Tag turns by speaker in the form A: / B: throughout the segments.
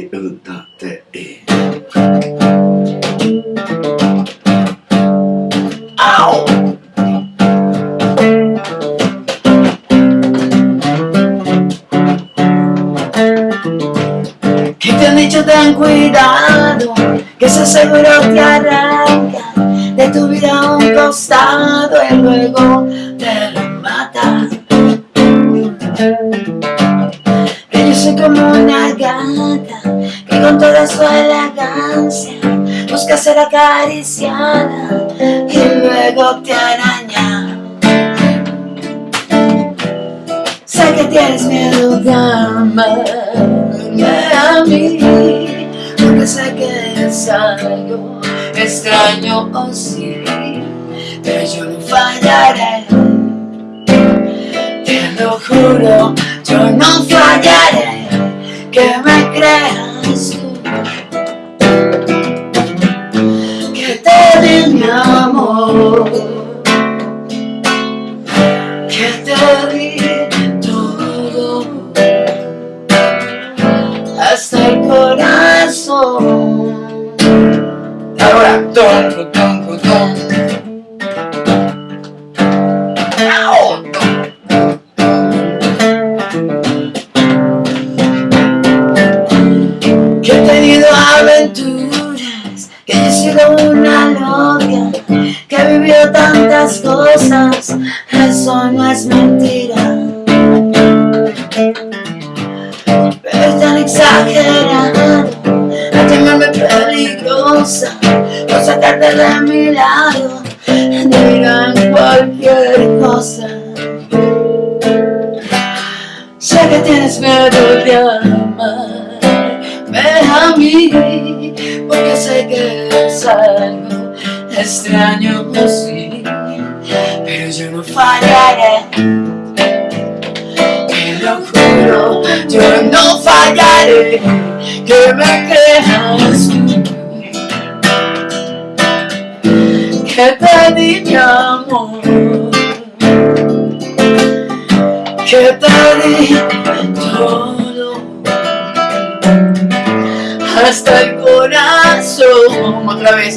A: E, e...
B: Que te han dicho ten cuidado, que ese seguro te arranca de tu vida a un costado y luego te lo mata. Que yo soy como una gata con toda su elegancia busca ser acariciada y luego te araña. Sé que tienes miedo de amarme a mí, porque sé que es algo extraño o sí, pero yo no fallaré. Te lo juro, yo no fallaré, que me creas que te di todo, hasta el corazón.
C: Ahora, ton, ton. Au, ton.
B: Que he tenido aventuras, que he sido una loca, que he vivido tantas cosas, eso no es mentira. Pero es tan exagerado, a llamarme peligrosa, por sacarte de mi lado, digan cualquier cosa. Sé que tienes miedo de amarme a mí, porque sé que es algo extraño, sí, pero yo no fallaré. Te lo juro, yo no fallaré, que me creas. Que te di mi amor que te di todo hasta el corazón
C: Otra vez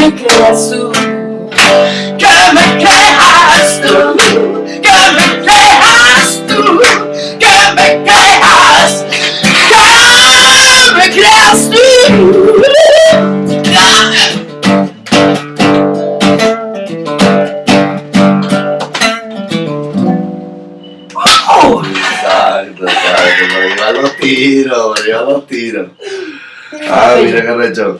B: me creas tú que me creas tú que me creas tú que me creas que me creas tú ¡Oh!
A: Pero iba a los tiros, los tiros. Ah, mira qué recho.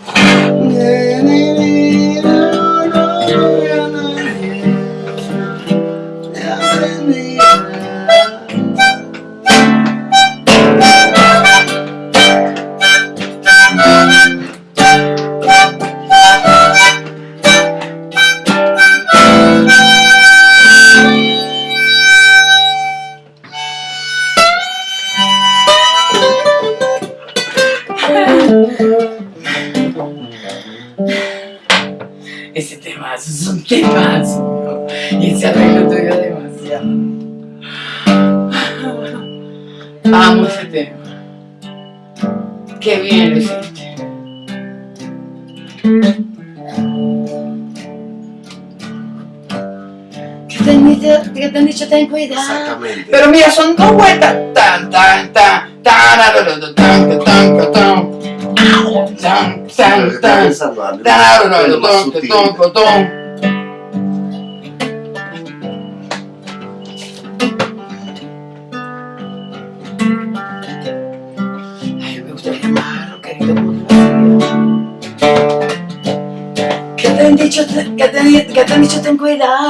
C: Ese temazo es un temazo. Y ese arreglo tuyo demasiado. Amo ese tema. Qué bien lo hiciste.
B: Que te han dicho, que te han dicho ten cuidado
A: Exactamente.
C: Pero mira, son dos vueltas. Tan, tan, tan, tan, tan, tan, tan, tan, tan, tan. Tan, tan, tan, tan, tan, tan,
B: Que te han dicho, que te, que te han dicho ten cuidado.